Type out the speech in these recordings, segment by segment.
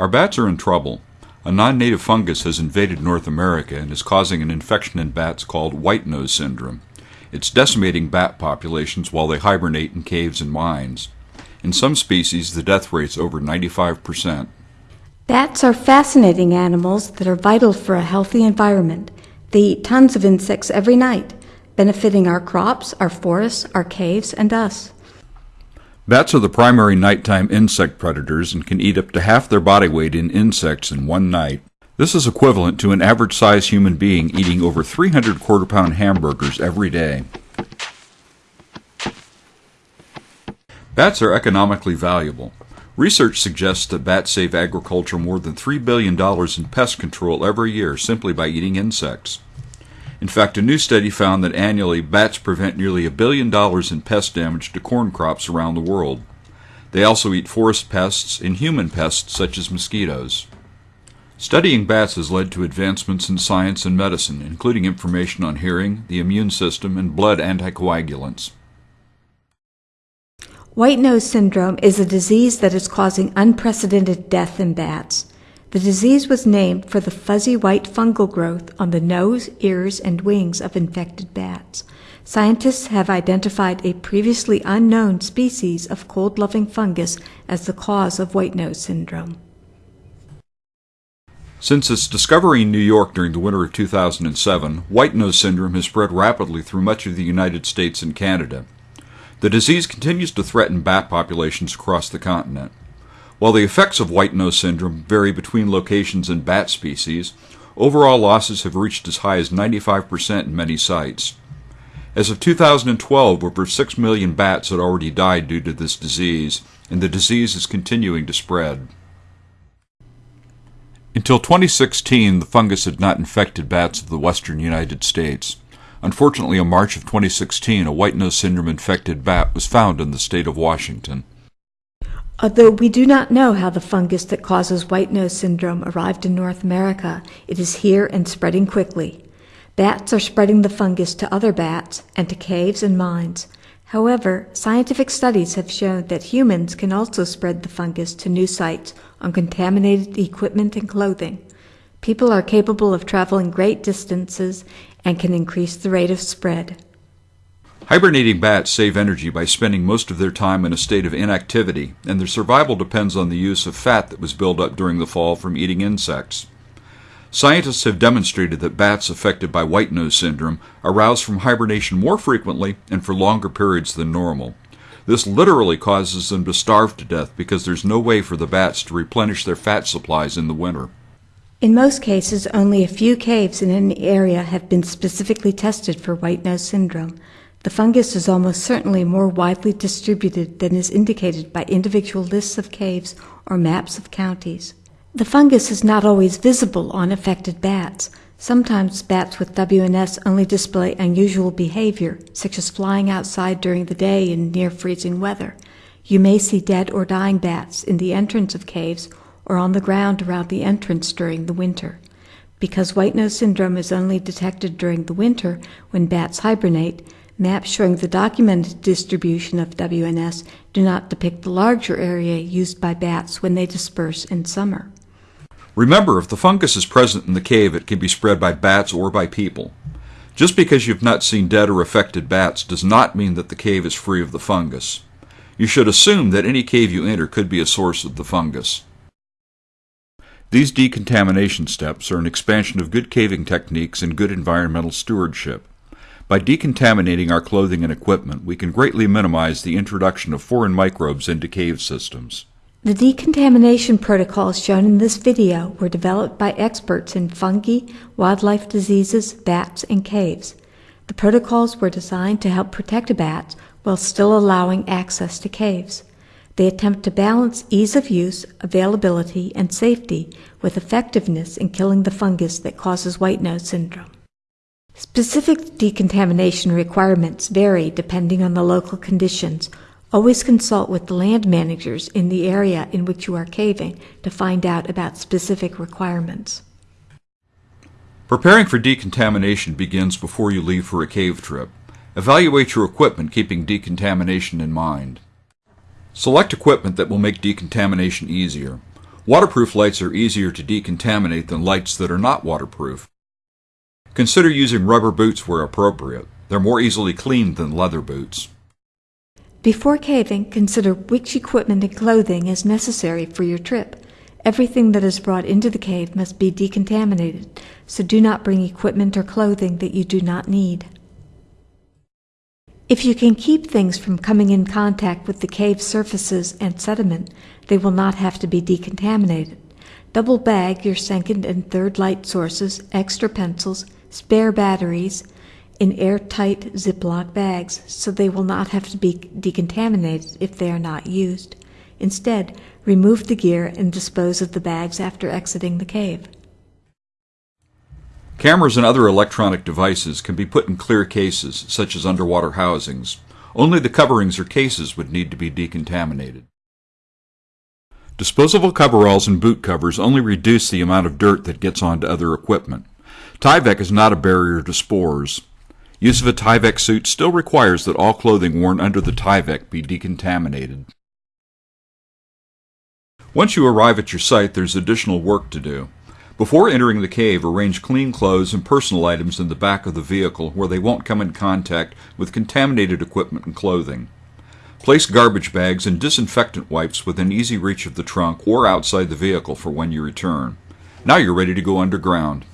Our bats are in trouble. A non native fungus has invaded North America and is causing an infection in bats called white nose syndrome. It's decimating bat populations while they hibernate in caves and mines. In some species, the death rate's over 95%. Bats are fascinating animals that are vital for a healthy environment. They eat tons of insects every night, benefiting our crops, our forests, our caves, and us. Bats are the primary nighttime insect predators and can eat up to half their body weight in insects in one night. This is equivalent to an average sized human being eating over 300 quarter pound hamburgers every day. Bats are economically valuable. Research suggests that bats save agriculture more than $3 billion in pest control every year simply by eating insects. In fact, a new study found that annually bats prevent nearly a billion dollars in pest damage to corn crops around the world. They also eat forest pests and human pests such as mosquitoes. Studying bats has led to advancements in science and medicine, including information on hearing, the immune system, and blood anticoagulants. White nose syndrome is a disease that is causing unprecedented death in bats. The disease was named for the fuzzy white fungal growth on the nose, ears, and wings of infected bats. Scientists have identified a previously unknown species of cold loving fungus as the cause of white nose syndrome. Since its discovery in New York during the winter of 2007, white nose syndrome has spread rapidly through much of the United States and Canada. The disease continues to threaten bat populations across the continent. While the effects of white nose syndrome vary between locations and bat species, overall losses have reached as high as 95% in many sites. As of 2012, over 6 million bats had already died due to this disease, and the disease is continuing to spread. Until 2016, the fungus had not infected bats of the western United States. Unfortunately, in March of 2016, a white nose syndrome infected bat was found in the state of Washington. Although we do not know how the fungus that causes white nose syndrome arrived in North America, it is here and spreading quickly. Bats are spreading the fungus to other bats and to caves and mines. However, scientific studies have shown that humans can also spread the fungus to new sites on contaminated equipment and clothing. People are capable of traveling great distances and can increase the rate of spread. Hibernating bats save energy by spending most of their time in a state of inactivity, and their survival depends on the use of fat that was built up during the fall from eating insects. Scientists have demonstrated that bats affected by white nose syndrome arouse from hibernation more frequently and for longer periods than normal. This literally causes them to starve to death because there's no way for the bats to replenish their fat supplies in the winter. In most cases, only a few caves in an area have been specifically tested for white nose syndrome. The fungus is almost certainly more widely distributed than is indicated by individual lists of caves or maps of counties. The fungus is not always visible on affected bats. Sometimes bats with WNS only display unusual behavior, such as flying outside during the day in near freezing weather. You may see dead or dying bats in the entrance of caves or on the ground around the entrance during the winter. Because white nose syndrome is only detected during the winter when bats hibernate, Maps showing the documented distribution of WNS do not depict the larger area used by bats when they disperse in summer. Remember, if the fungus is present in the cave, it can be spread by bats or by people. Just because you've not seen dead or affected bats does not mean that the cave is free of the fungus. You should assume that any cave you enter could be a source of the fungus. These decontamination steps are an expansion of good caving techniques and good environmental stewardship. By decontaminating our clothing and equipment, we can greatly minimize the introduction of foreign microbes into cave systems. The decontamination protocols shown in this video were developed by experts in fungi, wildlife diseases, bats, and caves. The protocols were designed to help protect bats while still allowing access to caves. They attempt to balance ease of use, availability, and safety with effectiveness in killing the fungus that causes white nose syndrome. Specific decontamination requirements vary depending on the local conditions. Always consult with the land managers in the area in which you are caving to find out about specific requirements. Preparing for decontamination begins before you leave for a cave trip. Evaluate your equipment keeping decontamination in mind. Select equipment that will make decontamination easier. Waterproof lights are easier to decontaminate than lights that are not waterproof. Consider using rubber boots where appropriate. They're more easily cleaned than leather boots. Before caving, consider which equipment and clothing is necessary for your trip. Everything that is brought into the cave must be decontaminated, so do not bring equipment or clothing that you do not need. If you can keep things from coming in contact with the cave surfaces and sediment, they will not have to be decontaminated. Double bag your second and third light sources, extra pencils, spare batteries, in airtight Ziploc bags so they will not have to be decontaminated if they are not used. Instead, remove the gear and dispose of the bags after exiting the cave. Cameras and other electronic devices can be put in clear cases, such as underwater housings. Only the coverings or cases would need to be decontaminated. Disposable coveralls and boot covers only reduce the amount of dirt that gets onto other equipment. Tyvek is not a barrier to spores. Use of a Tyvek suit still requires that all clothing worn under the Tyvek be decontaminated. Once you arrive at your site, there's additional work to do. Before entering the cave, arrange clean clothes and personal items in the back of the vehicle where they won't come in contact with contaminated equipment and clothing. Place garbage bags and disinfectant wipes within easy reach of the trunk or outside the vehicle for when you return. Now you're ready to go underground.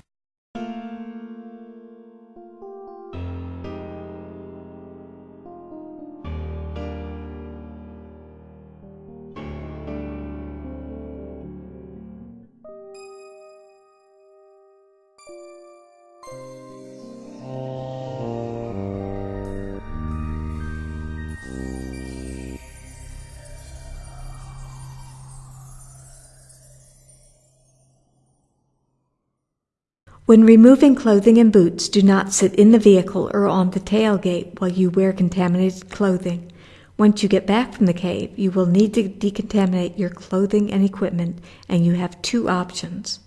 When removing clothing and boots, do not sit in the vehicle or on the tailgate while you wear contaminated clothing. Once you get back from the cave, you will need to decontaminate your clothing and equipment, and you have two options.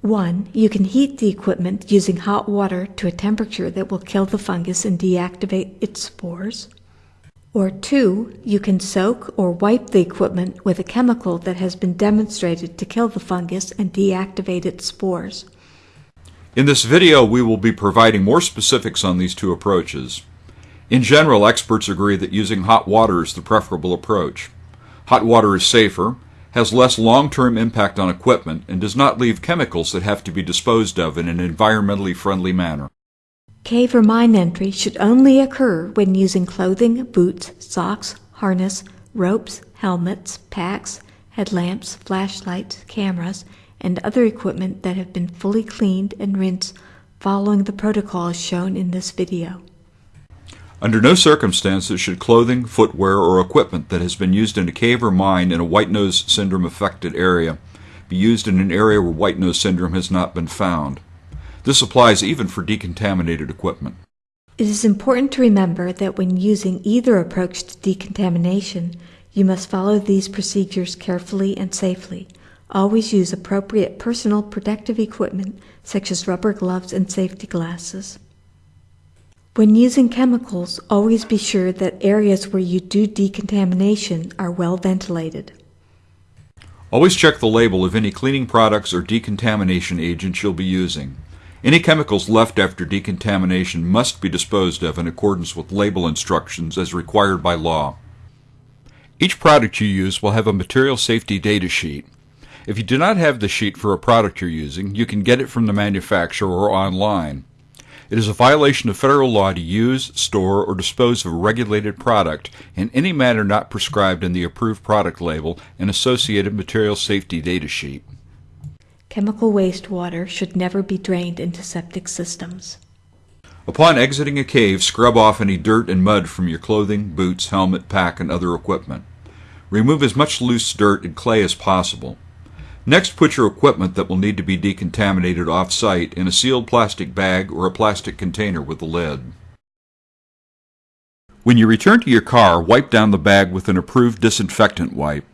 One, you can heat the equipment using hot water to a temperature that will kill the fungus and deactivate its spores. Or two, you can soak or wipe the equipment with a chemical that has been demonstrated to kill the fungus and deactivate its spores. In this video, we will be providing more specifics on these two approaches. In general, experts agree that using hot water is the preferable approach. Hot water is safer, has less long-term impact on equipment, and does not leave chemicals that have to be disposed of in an environmentally friendly manner. Cave or mine entry should only occur when using clothing, boots, socks, harness, ropes, helmets, packs, headlamps, flashlights, cameras, and other equipment that have been fully cleaned and rinsed following the protocols shown in this video. Under no circumstances should clothing, footwear, or equipment that has been used in a cave or mine in a white nose syndrome affected area be used in an area where white nose syndrome has not been found. This applies even for decontaminated equipment. It is important to remember that when using either approach to decontamination, you must follow these procedures carefully and safely. Always use appropriate personal protective equipment such as rubber gloves and safety glasses. When using chemicals, always be sure that areas where you do decontamination are well ventilated. Always check the label of any cleaning products or decontamination agents you'll be using. Any chemicals left after decontamination must be disposed of in accordance with label instructions as required by law. Each product you use will have a material safety data sheet. If you do not have the sheet for a product you're using, you can get it from the manufacturer or online. It is a violation of federal law to use, store, or dispose of a regulated product in any manner not prescribed in the approved product label and associated material safety data sheet. Chemical wastewater should never be drained into septic systems. Upon exiting a cave, scrub off any dirt and mud from your clothing, boots, helmet, pack, and other equipment. Remove as much loose dirt and clay as possible. Next, put your equipment that will need to be decontaminated off-site in a sealed plastic bag or a plastic container with a lid. When you return to your car, wipe down the bag with an approved disinfectant wipe.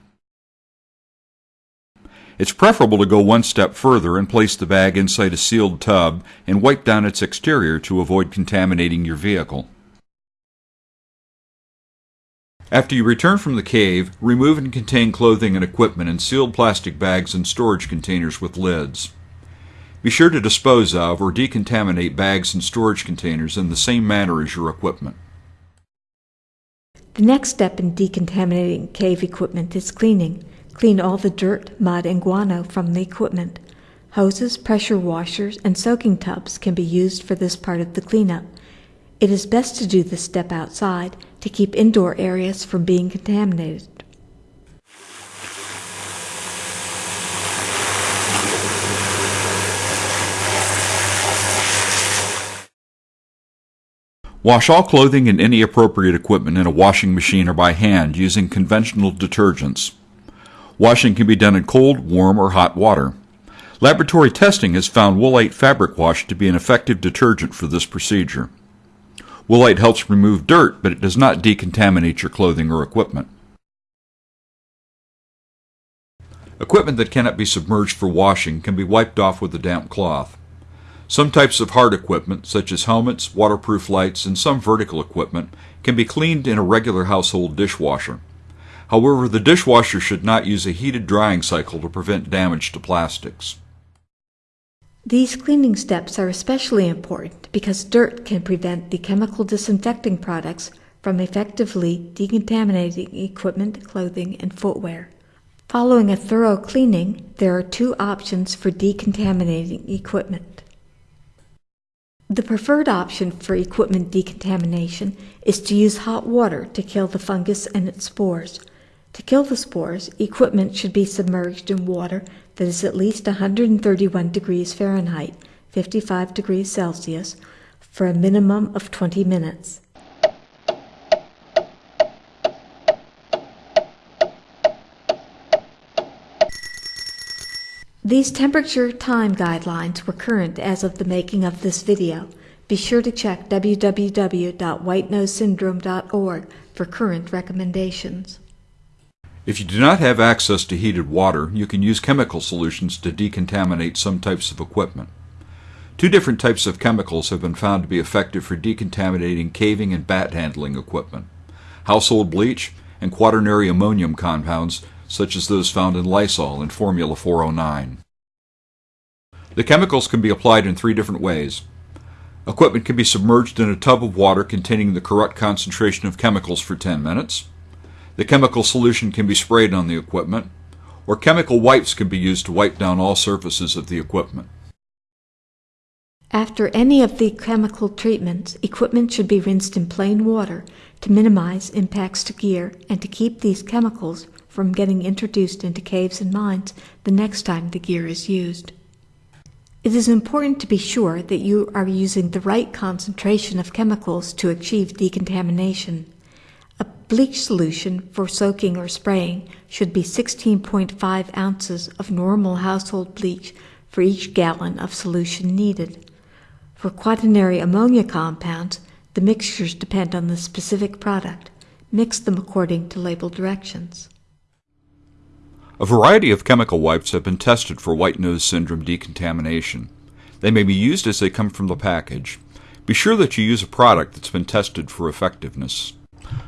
It's preferable to go one step further and place the bag inside a sealed tub and wipe down its exterior to avoid contaminating your vehicle. After you return from the cave, remove and contain clothing and equipment in sealed plastic bags and storage containers with lids. Be sure to dispose of or decontaminate bags and storage containers in the same manner as your equipment. The next step in decontaminating cave equipment is cleaning. Clean all the dirt, mud, and guano from the equipment. Hoses, pressure washers, and soaking tubs can be used for this part of the cleanup. It is best to do this step outside to keep indoor areas from being contaminated. Wash all clothing and any appropriate equipment in a washing machine or by hand using conventional detergents. Washing can be done in cold, warm, or hot water. Laboratory testing has found Woolite Fabric Wash to be an effective detergent for this procedure. Woolite helps remove dirt, but it does not decontaminate your clothing or equipment. Equipment that cannot be submerged for washing can be wiped off with a damp cloth. Some types of hard equipment, such as helmets, waterproof lights, and some vertical equipment, can be cleaned in a regular household dishwasher. However, the dishwasher should not use a heated drying cycle to prevent damage to plastics. These cleaning steps are especially important because dirt can prevent the chemical disinfecting products from effectively decontaminating equipment, clothing, and footwear. Following a thorough cleaning, there are two options for decontaminating equipment. The preferred option for equipment decontamination is to use hot water to kill the fungus and its spores. To kill the spores, equipment should be submerged in water that is at least 131 degrees Fahrenheit, 55 degrees Celsius, for a minimum of 20 minutes. These temperature time guidelines were current as of the making of this video. Be sure to check www.whitenosesyndrome.org for current recommendations. If you do not have access to heated water, you can use chemical solutions to decontaminate some types of equipment. Two different types of chemicals have been found to be effective for decontaminating caving and bat handling equipment. Household bleach and quaternary ammonium compounds such as those found in Lysol and Formula 409. The chemicals can be applied in three different ways. Equipment can be submerged in a tub of water containing the correct concentration of chemicals for 10 minutes. The chemical solution can be sprayed on the equipment, or chemical wipes can be used to wipe down all surfaces of the equipment. After any of the chemical treatments, equipment should be rinsed in plain water to minimize impacts to gear and to keep these chemicals from getting introduced into caves and mines the next time the gear is used. It is important to be sure that you are using the right concentration of chemicals to achieve decontamination. Bleach solution for soaking or spraying should be 16.5 ounces of normal household bleach for each gallon of solution needed. For quaternary ammonia compounds, the mixtures depend on the specific product. Mix them according to label directions. A variety of chemical wipes have been tested for white nose syndrome decontamination. They may be used as they come from the package. Be sure that you use a product that's been tested for effectiveness.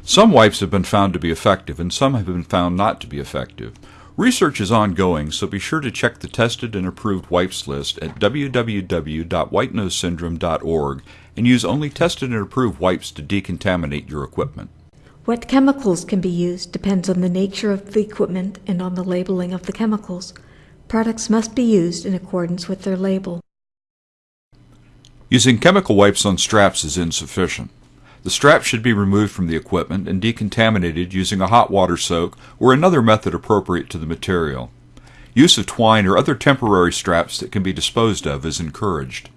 Some wipes have been found to be effective and some have been found not to be effective. Research is ongoing, so be sure to check the tested and approved wipes list at www.whitenosesyndrome.org and use only tested and approved wipes to decontaminate your equipment. What chemicals can be used depends on the nature of the equipment and on the labeling of the chemicals. Products must be used in accordance with their label. Using chemical wipes on straps is insufficient. The straps should be removed from the equipment and decontaminated using a hot water soak or another method appropriate to the material. Use of twine or other temporary straps that can be disposed of is encouraged.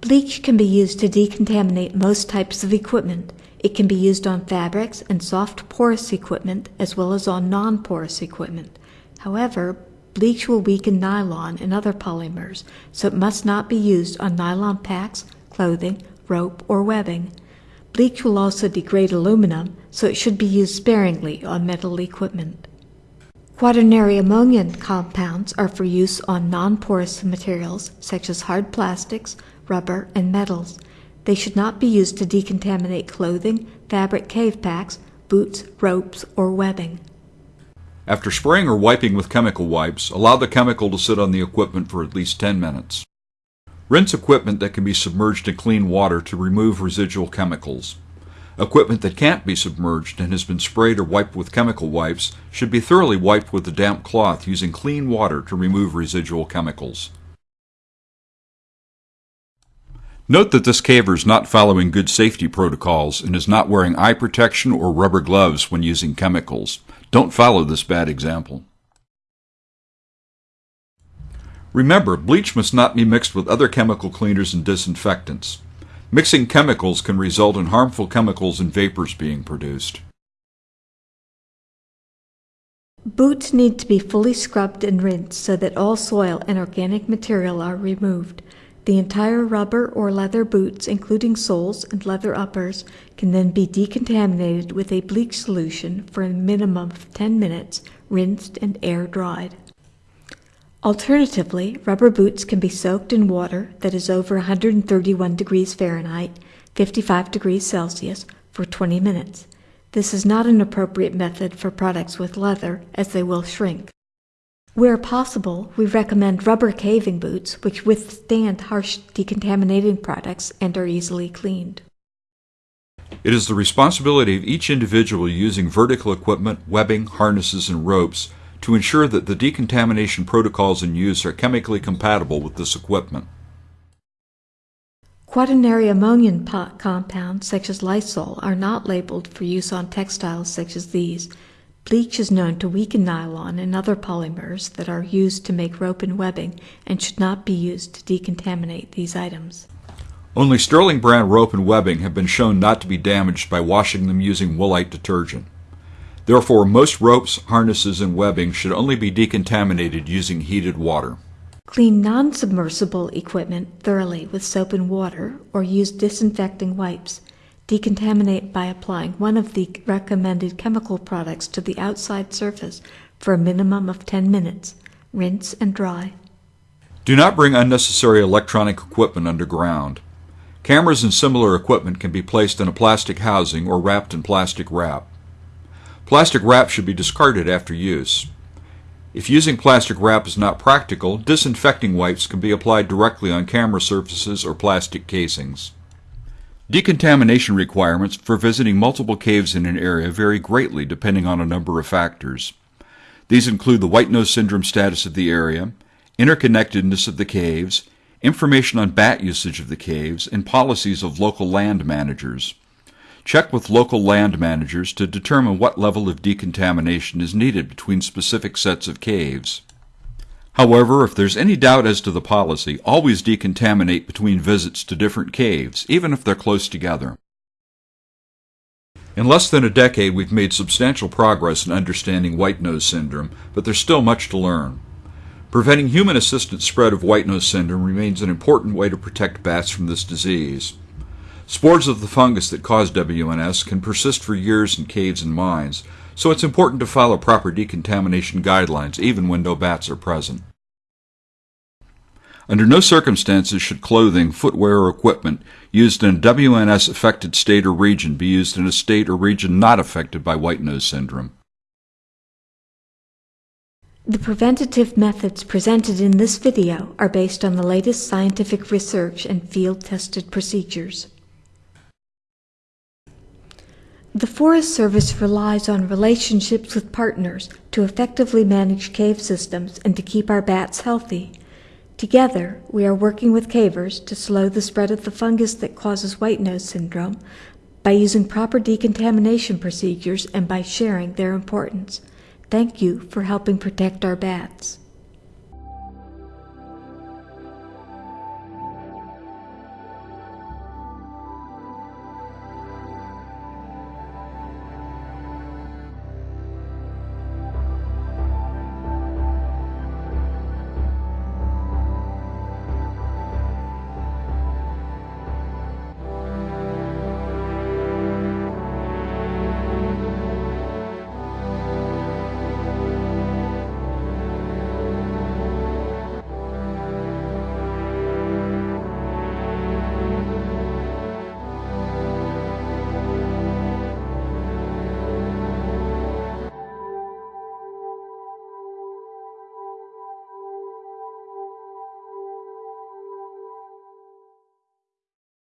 Bleach can be used to decontaminate most types of equipment. It can be used on fabrics and soft porous equipment as well as on non-porous equipment. However, bleach will weaken nylon and other polymers, so it must not be used on nylon packs, clothing, rope, or webbing. Bleach will also degrade aluminum, so it should be used sparingly on metal equipment. Quaternary ammonium compounds are for use on non-porous materials such as hard plastics, rubber, and metals. They should not be used to decontaminate clothing, fabric cave packs, boots, ropes, or webbing. After spraying or wiping with chemical wipes, allow the chemical to sit on the equipment for at least 10 minutes. Rinse equipment that can be submerged in clean water to remove residual chemicals. Equipment that can't be submerged and has been sprayed or wiped with chemical wipes should be thoroughly wiped with a damp cloth using clean water to remove residual chemicals. Note that this caver is not following good safety protocols and is not wearing eye protection or rubber gloves when using chemicals. Don't follow this bad example. Remember, bleach must not be mixed with other chemical cleaners and disinfectants. Mixing chemicals can result in harmful chemicals and vapors being produced. Boots need to be fully scrubbed and rinsed so that all soil and organic material are removed. The entire rubber or leather boots, including soles and leather uppers, can then be decontaminated with a bleach solution for a minimum of 10 minutes, rinsed and air dried. Alternatively, rubber boots can be soaked in water that is over 131 degrees Fahrenheit, 55 degrees Celsius, for 20 minutes. This is not an appropriate method for products with leather as they will shrink. Where possible, we recommend rubber caving boots which withstand harsh decontaminating products and are easily cleaned. It is the responsibility of each individual using vertical equipment, webbing, harnesses, and ropes to ensure that the decontamination protocols in use are chemically compatible with this equipment. Quaternary ammonium compounds such as Lysol are not labeled for use on textiles such as these Bleach is known to weaken nylon and other polymers that are used to make rope and webbing and should not be used to decontaminate these items. Only Sterling brand rope and webbing have been shown not to be damaged by washing them using Woolite detergent. Therefore, most ropes, harnesses, and webbing should only be decontaminated using heated water. Clean non-submersible equipment thoroughly with soap and water or use disinfecting wipes. Decontaminate by applying one of the recommended chemical products to the outside surface for a minimum of 10 minutes. Rinse and dry. Do not bring unnecessary electronic equipment underground. Cameras and similar equipment can be placed in a plastic housing or wrapped in plastic wrap. Plastic wrap should be discarded after use. If using plastic wrap is not practical, disinfecting wipes can be applied directly on camera surfaces or plastic casings. Decontamination requirements for visiting multiple caves in an area vary greatly depending on a number of factors. These include the white nose syndrome status of the area, interconnectedness of the caves, information on bat usage of the caves, and policies of local land managers. Check with local land managers to determine what level of decontamination is needed between specific sets of caves. However, if there's any doubt as to the policy, always decontaminate between visits to different caves, even if they're close together. In less than a decade, we've made substantial progress in understanding white nose syndrome, but there's still much to learn. Preventing human assisted spread of white nose syndrome remains an important way to protect bats from this disease. Spores of the fungus that cause WNS can persist for years in caves and mines, so it's important to follow proper decontamination guidelines even when no bats are present. Under no circumstances should clothing, footwear, or equipment used in a WNS affected state or region be used in a state or region not affected by white nose syndrome. The preventative methods presented in this video are based on the latest scientific research and field-tested procedures. The Forest Service relies on relationships with partners to effectively manage cave systems and to keep our bats healthy. Together, we are working with cavers to slow the spread of the fungus that causes white nose syndrome by using proper decontamination procedures and by sharing their importance. Thank you for helping protect our bats.